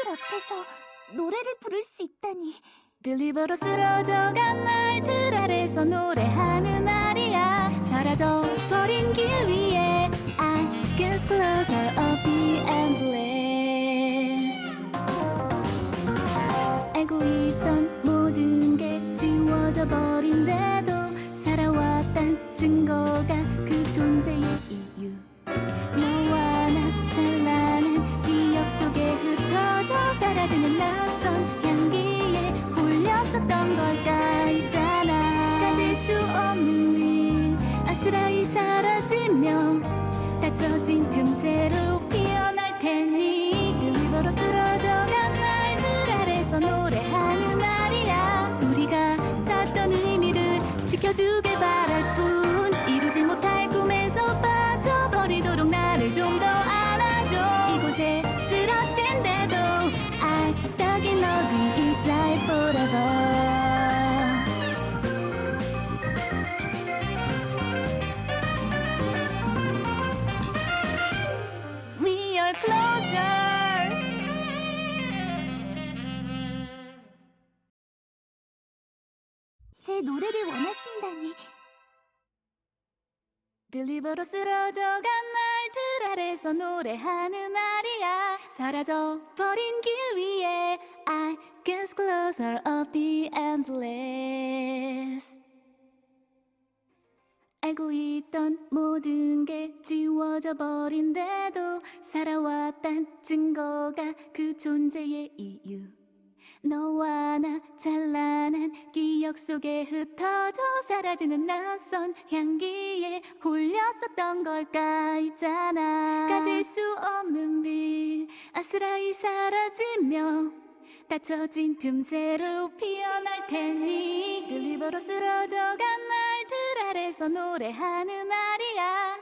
사람들 앞에서 노래를 부를 수 있다니. 들리버로 쓰러져간 날들 아래서 노래하는 날이야 사라져 버린 길 위에 I guess closer of the endless 알고 있던 모든 게 지워져 버린데도 살아왔단 증거가 그 존재의 홀렸었던 걸까 있잖아. 가질 수 없는 일 아스라이 사라지며 닫혀진 틈새로 피어날 테니. 들리버로 쓰러져간 날들 아래서 노래하는 날이야. 우리가 찾던 의미를 지켜주길 바랄 뿐 제 노래를 원하신다니. 들리버로 쓰러져간 날들 아래서 노래하는 날이야. 사라져 버린 길 위에 I guess closer of the endless. 알고 있던 모든 게 지워져 버린데도 살아왔단 증거가 그 존재의 이유 너와 나 찬란한 기억 속에 흩어져 사라지는 낯선 향기에 홀렸었던 걸까 있잖아. 가질 수 없는 빛 아스라이 사라지며 닫혀진 틈새로 피어날 테니. 들리버로 쓰러져간 날들 아래서 노래하는 날이야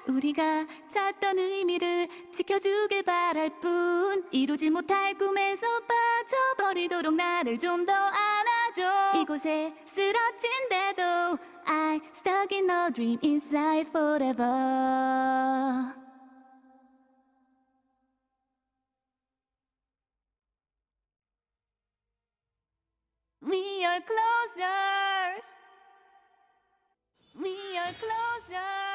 우리가 찾던 의미를 지켜주길 바랄 뿐 이루지 못할 꿈에서 빠져버리도록 나를 좀 더 안아줘 이곳에 쓰러진데도 I stuck in a dream inside forever We are closers. We are closers.